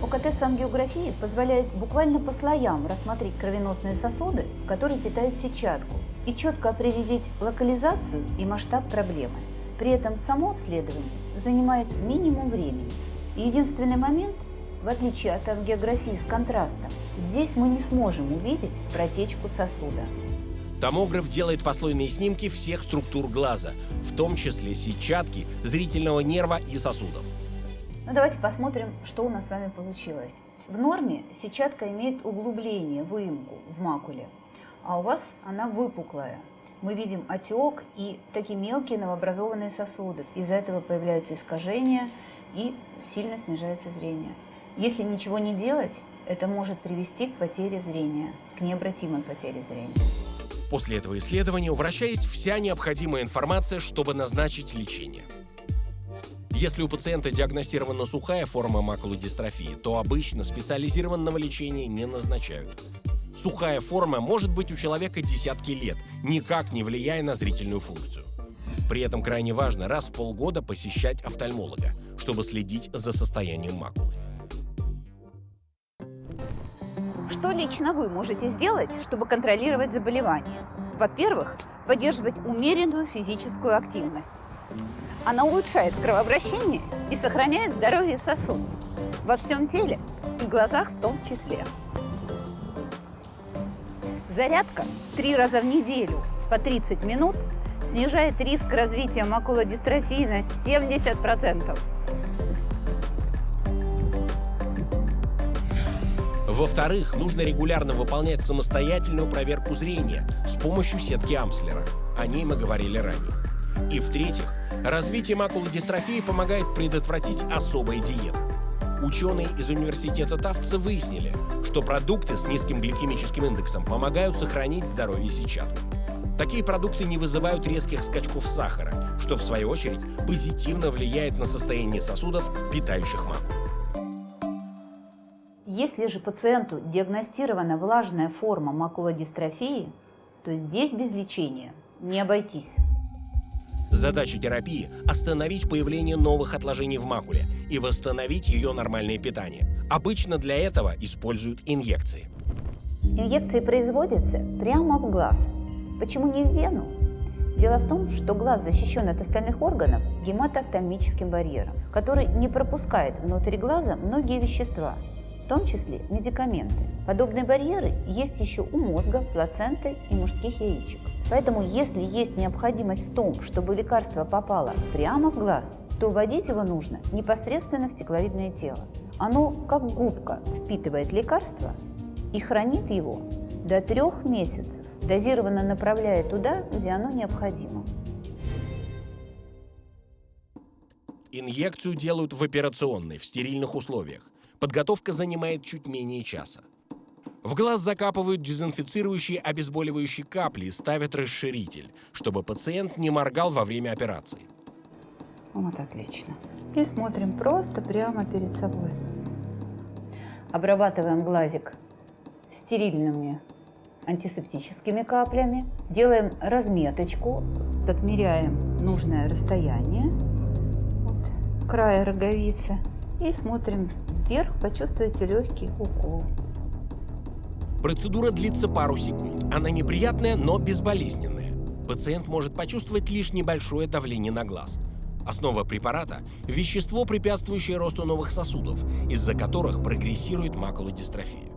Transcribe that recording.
ОКТ с ангиографией позволяет буквально по слоям рассмотреть кровеносные сосуды, которые питают сетчатку, и четко определить локализацию и масштаб проблемы. При этом само обследование занимает минимум времени. Единственный момент, в отличие от ангиографии с контрастом, здесь мы не сможем увидеть протечку сосуда. Томограф делает послойные снимки всех структур глаза, в том числе сетчатки, зрительного нерва и сосудов. Ну давайте посмотрим, что у нас с вами получилось. В норме сетчатка имеет углубление, выемку в макуле, а у вас она выпуклая. Мы видим отек и такие мелкие новообразованные сосуды. Из-за этого появляются искажения и сильно снижается зрение. Если ничего не делать, это может привести к потере зрения, к необратимой потере зрения. После этого исследования у врача есть вся необходимая информация, чтобы назначить лечение. Если у пациента диагностирована сухая форма макулодистрофии, то обычно специализированного лечения не назначают. Сухая форма может быть у человека десятки лет, никак не влияя на зрительную функцию. При этом крайне важно раз в полгода посещать офтальмолога, чтобы следить за состоянием макулы. Что лично вы можете сделать, чтобы контролировать заболевание? Во-первых, поддерживать умеренную физическую активность. Она улучшает кровообращение и сохраняет здоровье сосудов во всем теле и глазах в том числе. Зарядка три раза в неделю по 30 минут снижает риск развития макулодистрофии на 70%. Во-вторых, нужно регулярно выполнять самостоятельную проверку зрения с помощью сетки Амслера. О ней мы говорили ранее. И в-третьих, развитие макулодистрофии помогает предотвратить особая диета. Ученые из университета Тавца выяснили, что продукты с низким гликемическим индексом помогают сохранить здоровье сетчатки. Такие продукты не вызывают резких скачков сахара, что в свою очередь позитивно влияет на состояние сосудов, питающих макулу. Если же пациенту диагностирована влажная форма макулодистрофии, то здесь без лечения не обойтись. Задача терапии – остановить появление новых отложений в макуле и восстановить ее нормальное питание. Обычно для этого используют инъекции. Инъекции производятся прямо в глаз. Почему не в вену? Дело в том, что глаз защищен от остальных органов гематоофтальмическим барьером, который не пропускает внутрь глаза многие вещества, том числе медикаменты. Подобные барьеры есть еще у мозга, плаценты и мужских яичек. Поэтому, если есть необходимость в том, чтобы лекарство попало прямо в глаз, то вводить его нужно непосредственно в стекловидное тело. Оно, как губка, впитывает лекарство и хранит его до трех месяцев, дозированно направляя туда, где оно необходимо. Инъекцию делают в операционной, в стерильных условиях. Подготовка занимает чуть менее часа. В глаз закапывают дезинфицирующие обезболивающие капли и ставят расширитель, чтобы пациент не моргал во время операции. Вот отлично. И смотрим просто прямо перед собой. Обрабатываем глазик стерильными антисептическими каплями. Делаем разметочку, отмеряем нужное расстояние от края роговицы и смотрим вверх, почувствуете легкий укол. Процедура длится пару секунд. Она неприятная, но безболезненная. Пациент может почувствовать лишь небольшое давление на глаз. Основа препарата – вещество, препятствующее росту новых сосудов, из-за которых прогрессирует макулодистрофия.